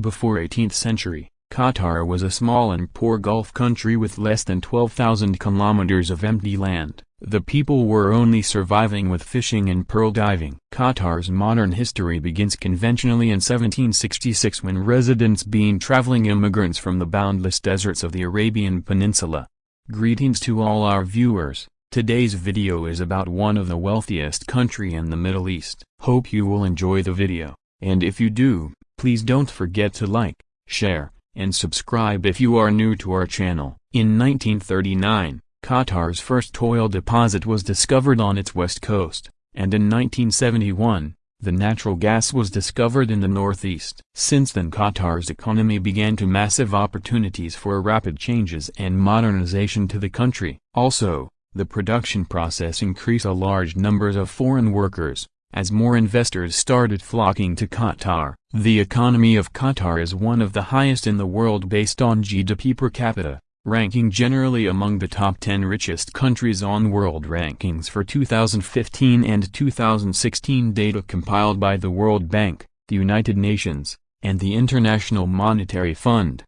Before 18th century, Qatar was a small and poor Gulf country with less than 12,000 kilometers of empty land. The people were only surviving with fishing and pearl diving. Qatar's modern history begins conventionally in 1766 when residents being traveling immigrants from the boundless deserts of the Arabian Peninsula. Greetings to all our viewers, today's video is about one of the wealthiest country in the Middle East. Hope you will enjoy the video, and if you do, please don't forget to like, share, and subscribe if you are new to our channel. In 1939, Qatar's first oil deposit was discovered on its west coast, and in 1971, the natural gas was discovered in the northeast. Since then Qatar's economy began to massive opportunities for rapid changes and modernization to the country. Also, the production process increased a large numbers of foreign workers, as more investors started flocking to Qatar. The economy of Qatar is one of the highest in the world based on GDP per capita, ranking generally among the top 10 richest countries on world rankings for 2015 and 2016 data compiled by the World Bank, the United Nations, and the International Monetary Fund.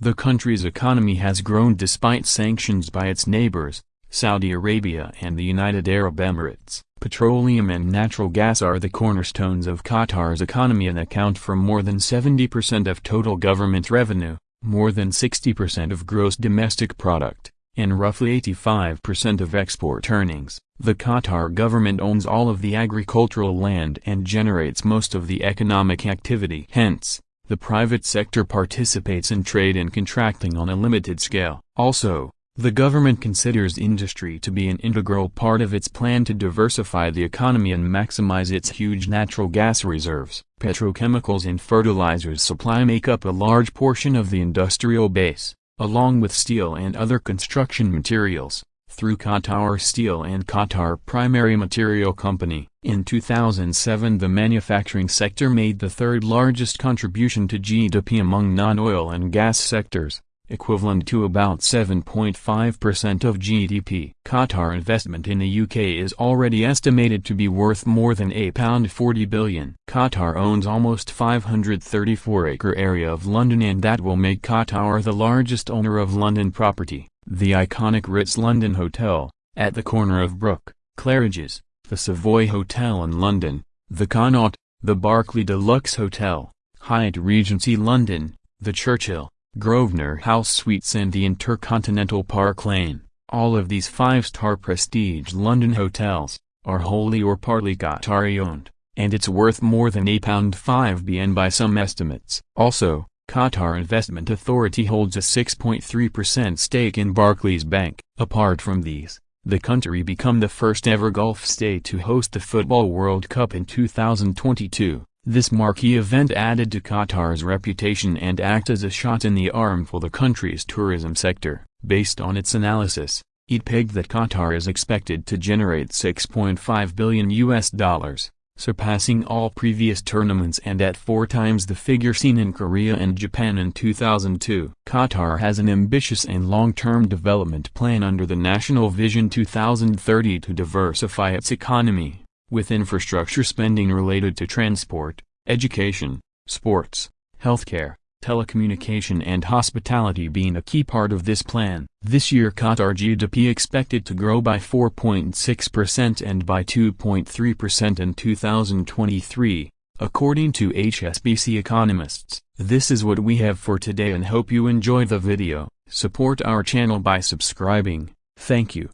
The country's economy has grown despite sanctions by its neighbors, Saudi Arabia and the United Arab Emirates. Petroleum and natural gas are the cornerstones of Qatar's economy and account for more than 70% of total government revenue, more than 60% of gross domestic product, and roughly 85% of export earnings. The Qatar government owns all of the agricultural land and generates most of the economic activity. Hence, the private sector participates in trade and contracting on a limited scale. Also, the government considers industry to be an integral part of its plan to diversify the economy and maximize its huge natural gas reserves. Petrochemicals and fertilizers supply make up a large portion of the industrial base, along with steel and other construction materials, through Qatar Steel and Qatar Primary Material Company. In 2007 the manufacturing sector made the third largest contribution to GDP among non-oil and gas sectors equivalent to about 7.5% of GDP. Qatar investment in the UK is already estimated to be worth more than £40 billion. Qatar owns almost 534-acre area of London and that will make Qatar the largest owner of London property. The iconic Ritz London Hotel, at the corner of Brook, Claridge's, the Savoy Hotel in London, the Connaught, the Berkeley Deluxe Hotel, Hyatt Regency London, the Churchill, Grosvenor House Suites and the Intercontinental Park Lane, all of these five-star prestige London hotels, are wholly or partly Qatari-owned, and it's worth more than £5 billion by some estimates. Also, Qatar Investment Authority holds a 6.3% stake in Barclays Bank. Apart from these, the country become the first ever Gulf state to host the Football World Cup in 2022. This marquee event added to Qatar's reputation and act as a shot in the arm for the country's tourism sector. Based on its analysis, it pegged that Qatar is expected to generate 6.5 billion US dollars, surpassing all previous tournaments and at four times the figure seen in Korea and Japan in 2002. Qatar has an ambitious and long-term development plan under the National Vision 2030 to diversify its economy with infrastructure spending related to transport, education, sports, healthcare, telecommunication and hospitality being a key part of this plan. This year Qatar GDP expected to grow by 4.6% and by 2.3% in 2023, according to HSBC economists. This is what we have for today and hope you enjoy the video. Support our channel by subscribing. Thank you.